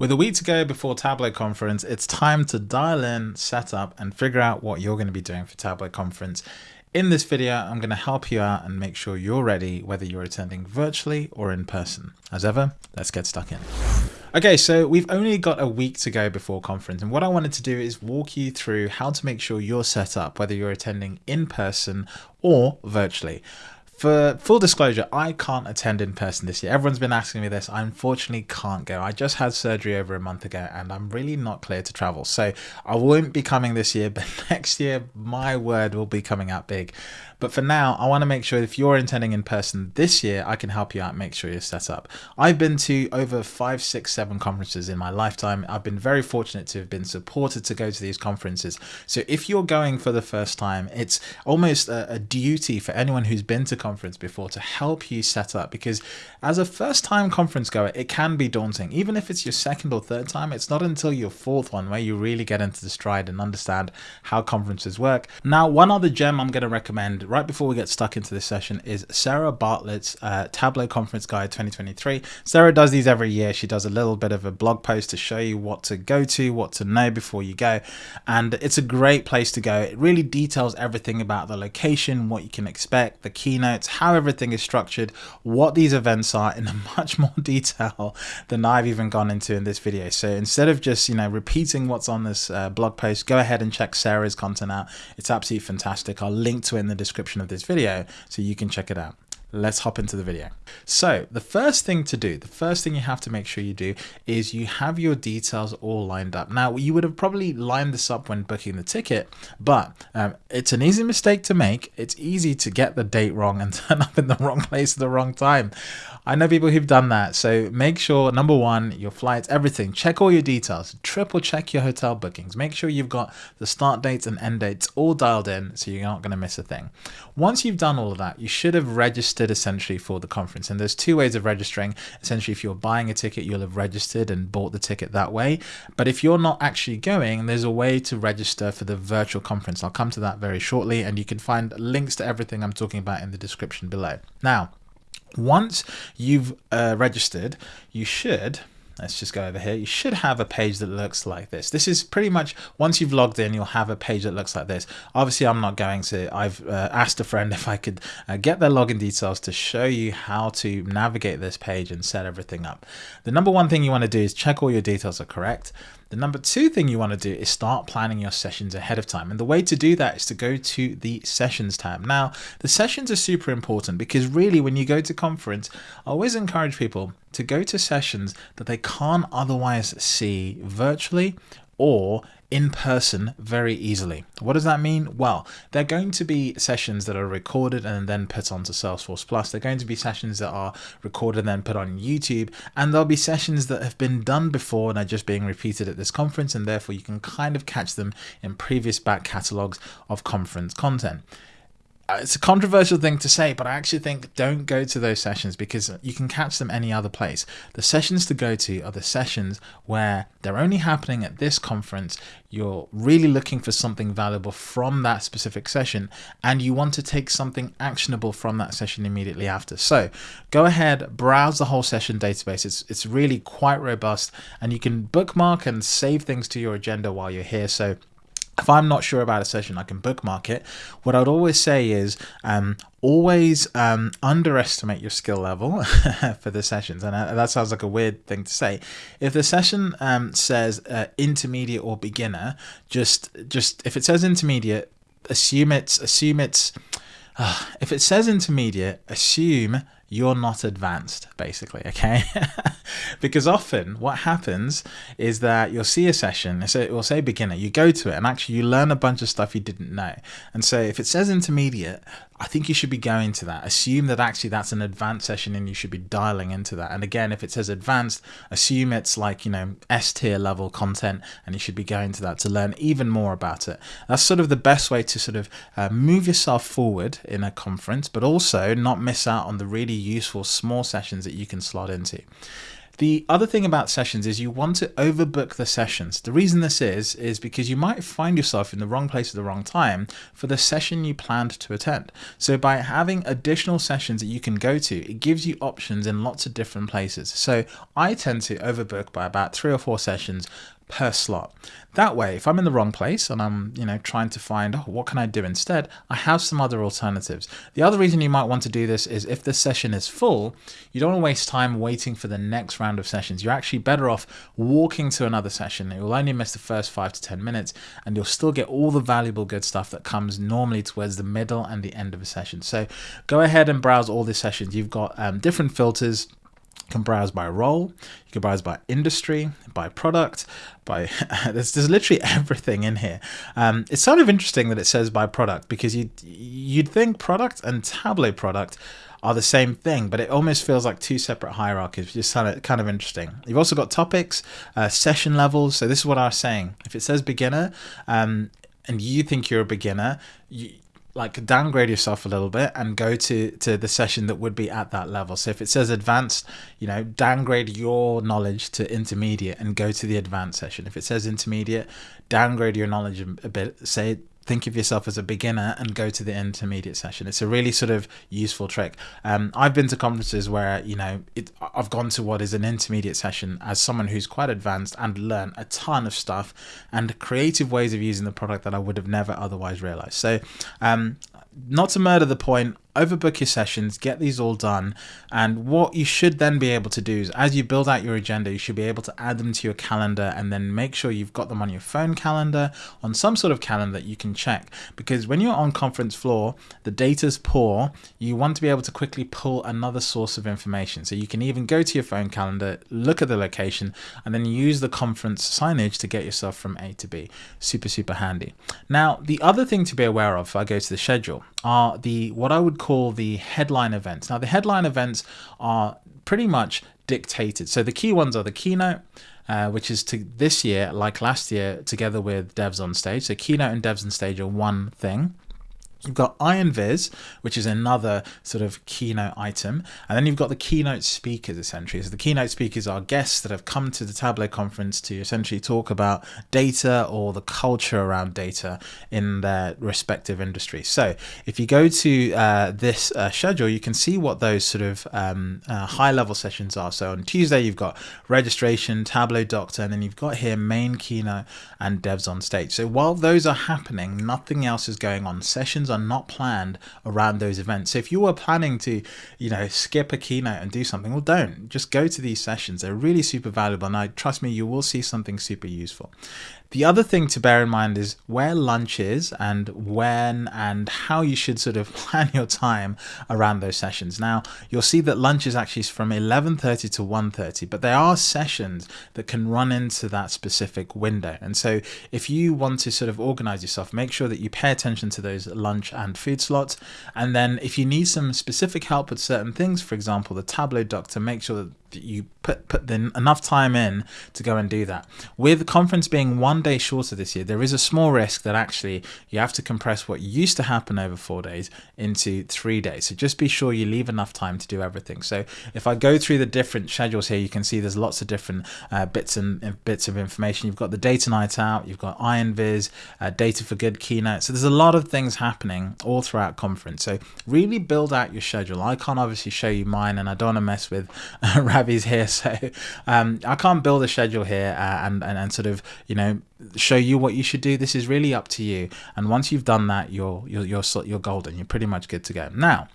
With a week to go before Tableau Conference, it's time to dial in, set up, and figure out what you're going to be doing for Tableau Conference. In this video, I'm going to help you out and make sure you're ready whether you're attending virtually or in person. As ever, let's get stuck in. Okay, so we've only got a week to go before conference, and what I wanted to do is walk you through how to make sure you're set up, whether you're attending in person or virtually. For full disclosure, I can't attend in person this year. Everyone's been asking me this. I unfortunately can't go. I just had surgery over a month ago and I'm really not clear to travel. So I won't be coming this year, but next year, my word will be coming out big. But for now, I want to make sure if you're attending in person this year, I can help you out, make sure you're set up. I've been to over five, six, seven conferences in my lifetime. I've been very fortunate to have been supported to go to these conferences. So if you're going for the first time, it's almost a, a duty for anyone who's been to conference before to help you set up because as a first time conference goer, it can be daunting. Even if it's your second or third time, it's not until your fourth one where you really get into the stride and understand how conferences work. Now, one other gem I'm going to recommend right before we get stuck into this session is Sarah Bartlett's uh, Tableau Conference Guide 2023. Sarah does these every year. She does a little bit of a blog post to show you what to go to, what to know before you go. And it's a great place to go. It really details everything about the location, what you can expect, the keynotes, how everything is structured, what these events are in much more detail than I've even gone into in this video. So instead of just, you know, repeating what's on this uh, blog post, go ahead and check Sarah's content out. It's absolutely fantastic. I'll link to it in the description of this video so you can check it out let's hop into the video. So the first thing to do, the first thing you have to make sure you do is you have your details all lined up. Now you would have probably lined this up when booking the ticket, but um, it's an easy mistake to make. It's easy to get the date wrong and turn up in the wrong place at the wrong time. I know people who've done that. So make sure, number one, your flights, everything, check all your details, triple check your hotel bookings. Make sure you've got the start dates and end dates all dialed in so you're not going to miss a thing. Once you've done all of that, you should have registered essentially for the conference. And there's two ways of registering. Essentially, if you're buying a ticket, you'll have registered and bought the ticket that way. But if you're not actually going, there's a way to register for the virtual conference. I'll come to that very shortly, and you can find links to everything I'm talking about in the description below. Now, once you've uh, registered, you should let's just go over here. You should have a page that looks like this. This is pretty much, once you've logged in, you'll have a page that looks like this. Obviously, I'm not going to, I've uh, asked a friend if I could uh, get their login details to show you how to navigate this page and set everything up. The number one thing you want to do is check all your details are correct. The number two thing you want to do is start planning your sessions ahead of time. And the way to do that is to go to the sessions tab. Now, the sessions are super important because really when you go to conference, I always encourage people to go to sessions that they can't otherwise see virtually or in person very easily. What does that mean? Well, they're going to be sessions that are recorded and then put onto Salesforce Plus. They're going to be sessions that are recorded and then put on YouTube. And there'll be sessions that have been done before and are just being repeated at this conference. And therefore, you can kind of catch them in previous back catalogs of conference content. Uh, it's a controversial thing to say, but I actually think don't go to those sessions because you can catch them any other place. The sessions to go to are the sessions where they're only happening at this conference. You're really looking for something valuable from that specific session, and you want to take something actionable from that session immediately after. So go ahead, browse the whole session database. It's, it's really quite robust, and you can bookmark and save things to your agenda while you're here. So if I'm not sure about a session, I can bookmark it. What I'd always say is um, always um, underestimate your skill level for the sessions. And uh, that sounds like a weird thing to say. If the session um, says uh, intermediate or beginner, just just if it says intermediate, assume it's assume it's. Uh, if it says intermediate, assume you're not advanced, basically, okay? because often what happens is that you'll see a session, it will say beginner, you go to it, and actually you learn a bunch of stuff you didn't know. And so if it says intermediate, I think you should be going to that. Assume that actually that's an advanced session and you should be dialing into that. And again, if it says advanced, assume it's like, you know, S tier level content and you should be going to that to learn even more about it. That's sort of the best way to sort of uh, move yourself forward in a conference, but also not miss out on the really useful small sessions that you can slot into. The other thing about sessions is you want to overbook the sessions. The reason this is, is because you might find yourself in the wrong place at the wrong time for the session you planned to attend. So by having additional sessions that you can go to, it gives you options in lots of different places. So I tend to overbook by about three or four sessions per slot. That way, if I'm in the wrong place and I'm, you know, trying to find, oh, what can I do instead? I have some other alternatives. The other reason you might want to do this is if the session is full, you don't want to waste time waiting for the next round of sessions. You're actually better off walking to another session. You'll only miss the first five to 10 minutes and you'll still get all the valuable good stuff that comes normally towards the middle and the end of a session. So go ahead and browse all the sessions. You've got um, different filters you can browse by role, you can browse by industry, by product, by there's, there's literally everything in here. Um, it's sort of interesting that it says by product because you'd, you'd think product and Tableau product are the same thing, but it almost feels like two separate hierarchies, which is kind of, kind of interesting. You've also got topics, uh, session levels. So this is what I was saying. If it says beginner um, and you think you're a beginner, you, like downgrade yourself a little bit and go to to the session that would be at that level. So if it says advanced you know downgrade your knowledge to intermediate and go to the advanced session. If it says intermediate downgrade your knowledge a bit say think of yourself as a beginner and go to the intermediate session. It's a really sort of useful trick. Um, I've been to conferences where, you know, it, I've gone to what is an intermediate session as someone who's quite advanced and learned a ton of stuff and creative ways of using the product that I would have never otherwise realized. So, um, not to murder the point, overbook your sessions, get these all done. And what you should then be able to do is as you build out your agenda, you should be able to add them to your calendar and then make sure you've got them on your phone calendar, on some sort of calendar that you can check. Because when you're on conference floor, the data's poor, you want to be able to quickly pull another source of information. So you can even go to your phone calendar, look at the location, and then use the conference signage to get yourself from A to B. Super, super handy. Now, the other thing to be aware of, if I go to the schedule, are the what I would call the headline events. Now, the headline events are pretty much dictated. So the key ones are the keynote, uh, which is to this year, like last year, together with Devs on Stage. So keynote and Devs on Stage are one thing. You've got Iron Viz, which is another sort of keynote item. And then you've got the keynote speakers, essentially. So the keynote speakers are guests that have come to the Tableau conference to essentially talk about data or the culture around data in their respective industries. So if you go to uh, this uh, schedule, you can see what those sort of um, uh, high level sessions are. So on Tuesday, you've got registration, Tableau Doctor, and then you've got here main keynote and devs on stage. So while those are happening, nothing else is going on. Sessions are not planned around those events. So if you were planning to, you know, skip a keynote and do something, well, don't. Just go to these sessions. They're really super valuable. And I trust me, you will see something super useful. The other thing to bear in mind is where lunch is and when and how you should sort of plan your time around those sessions. Now, you'll see that lunch is actually from 11.30 to 1.30, but there are sessions that can run into that specific window. And so if you want to sort of organize yourself, make sure that you pay attention to those lunch and food slots. And then if you need some specific help with certain things, for example, the Tableau Doctor, make sure that you put put the, enough time in to go and do that. With the conference being one day shorter this year, there is a small risk that actually you have to compress what used to happen over four days into three days. So just be sure you leave enough time to do everything. So if I go through the different schedules here, you can see there's lots of different uh, bits and uh, bits of information. You've got the data night out, you've got Iron uh, data for good keynote. So there's a lot of things happening all throughout conference. So really build out your schedule. I can't obviously show you mine, and I don't want to mess with. Ravi's here, so um, I can't build a schedule here uh, and, and and sort of you know show you what you should do. This is really up to you. And once you've done that, you're you're you're, you're golden. You're pretty much good to go. Now,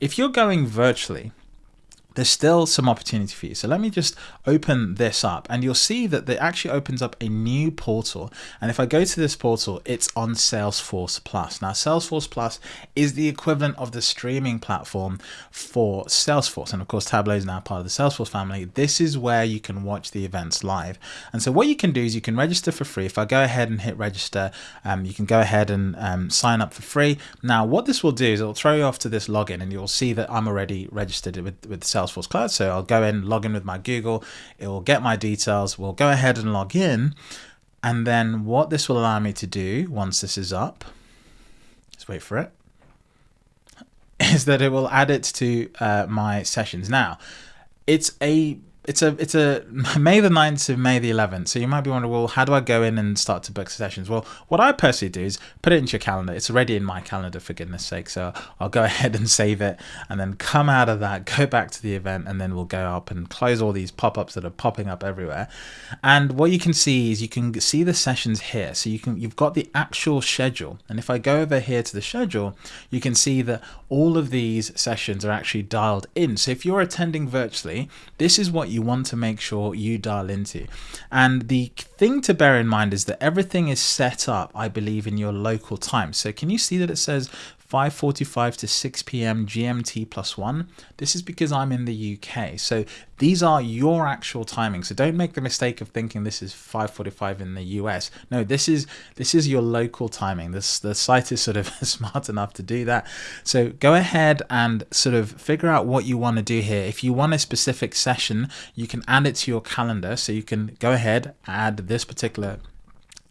if you're going virtually there's still some opportunity for you. So let me just open this up and you'll see that it actually opens up a new portal. And if I go to this portal, it's on Salesforce Plus. Now, Salesforce Plus is the equivalent of the streaming platform for Salesforce. And of course, Tableau is now part of the Salesforce family. This is where you can watch the events live. And so what you can do is you can register for free. If I go ahead and hit register, um, you can go ahead and um, sign up for free. Now, what this will do is it'll throw you off to this login and you'll see that I'm already registered with, with Salesforce Salesforce Cloud. So I'll go in, log in with my Google, it will get my details. We'll go ahead and log in. And then what this will allow me to do once this is up, let's wait for it, is that it will add it to uh, my sessions. Now, it's a it's a it's a May the 9th to May the 11th. So you might be wondering, well, how do I go in and start to book sessions? Well, what I personally do is put it into your calendar. It's already in my calendar for goodness sake. So I'll go ahead and save it and then come out of that, go back to the event, and then we'll go up and close all these pop-ups that are popping up everywhere. And what you can see is you can see the sessions here. So you can you've got the actual schedule. And if I go over here to the schedule, you can see that all of these sessions are actually dialed in. So if you're attending virtually, this is what you want to make sure you dial into. And the thing to bear in mind is that everything is set up, I believe, in your local time. So can you see that it says 5.45 to 6 p.m. GMT plus one. This is because I'm in the UK. So these are your actual timings. So don't make the mistake of thinking this is 5.45 in the US. No, this is this is your local timing. This the site is sort of smart enough to do that. So go ahead and sort of figure out what you want to do here. If you want a specific session, you can add it to your calendar. So you can go ahead, add this particular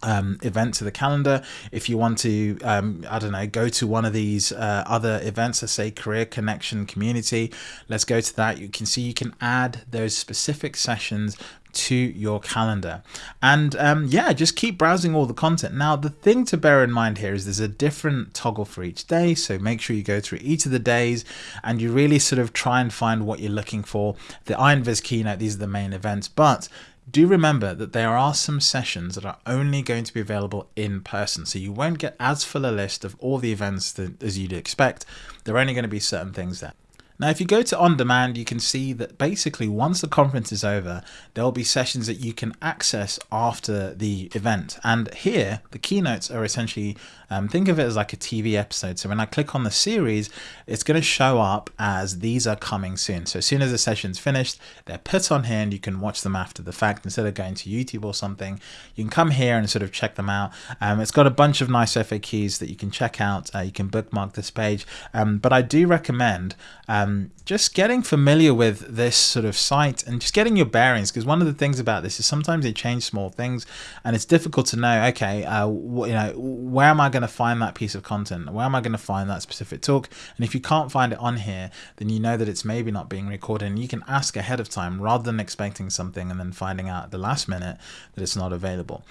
um, event to the calendar. If you want to, um, I don't know, go to one of these uh, other events, let's say Career Connection Community, let's go to that. You can see you can add those specific sessions to your calendar and um, yeah just keep browsing all the content now the thing to bear in mind here is there's a different toggle for each day so make sure you go through each of the days and you really sort of try and find what you're looking for the IronViz keynote these are the main events but do remember that there are some sessions that are only going to be available in person. So you won't get as full a list of all the events that, as you'd expect. There are only going to be certain things there. Now, if you go to on demand, you can see that basically once the conference is over, there will be sessions that you can access after the event. And here, the keynotes are essentially, um, think of it as like a TV episode. So when I click on the series, it's going to show up as these are coming soon. So as soon as the session's finished, they're put on here and you can watch them after the fact. Instead of going to YouTube or something, you can come here and sort of check them out. Um, it's got a bunch of nice FAQs that you can check out. Uh, you can bookmark this page. Um, but I do recommend um, just getting familiar with this sort of site and just getting your bearings because one of the things about this is sometimes they change small things and it's difficult to know okay uh, you know where am I going to find that piece of content? Where am I going to find that specific talk? And if you can't find it on here then you know that it's maybe not being recorded and you can ask ahead of time rather than expecting something and then finding out at the last minute that it's not available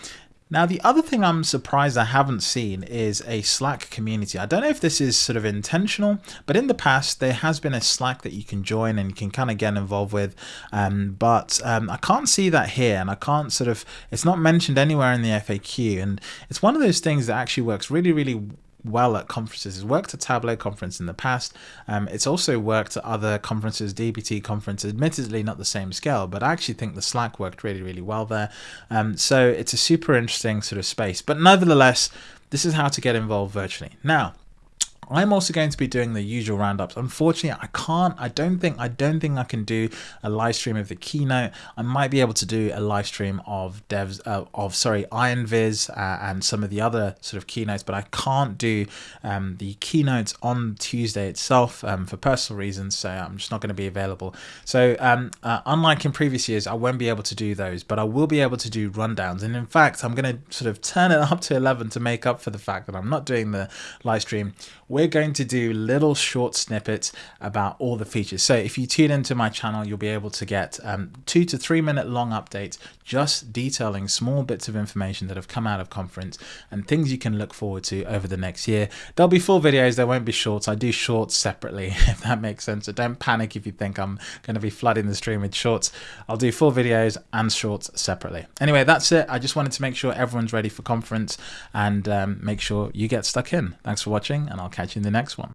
now, the other thing I'm surprised I haven't seen is a Slack community. I don't know if this is sort of intentional, but in the past, there has been a Slack that you can join and you can kind of get involved with. Um, but um, I can't see that here and I can't sort of, it's not mentioned anywhere in the FAQ. And it's one of those things that actually works really, really well at conferences. It's worked at Tableau conference in the past. Um, it's also worked at other conferences, DBT conferences, admittedly not the same scale, but I actually think the Slack worked really, really well there. Um, so it's a super interesting sort of space. But nevertheless, this is how to get involved virtually. Now, I'm also going to be doing the usual roundups. Unfortunately, I can't, I don't think, I don't think I can do a live stream of the keynote. I might be able to do a live stream of devs, uh, of, sorry, IronViz uh, and some of the other sort of keynotes, but I can't do um, the keynotes on Tuesday itself um, for personal reasons. So I'm just not going to be available. So um, uh, unlike in previous years, I won't be able to do those, but I will be able to do rundowns. And in fact, I'm going to sort of turn it up to 11 to make up for the fact that I'm not doing the live stream we're going to do little short snippets about all the features. So if you tune into my channel, you'll be able to get um, two to three minute long updates just detailing small bits of information that have come out of conference and things you can look forward to over the next year. There'll be full videos, there won't be shorts. I do shorts separately, if that makes sense. So don't panic if you think I'm going to be flooding the stream with shorts. I'll do full videos and shorts separately. Anyway, that's it. I just wanted to make sure everyone's ready for conference and um, make sure you get stuck in. Thanks for watching and I'll catch you in the next one.